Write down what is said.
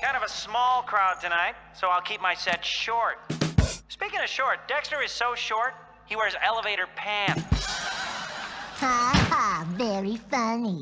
Kind of a small crowd tonight, so I'll keep my set short. Speaking of short, Dexter is so short, he wears elevator pants. Ha ha, very funny.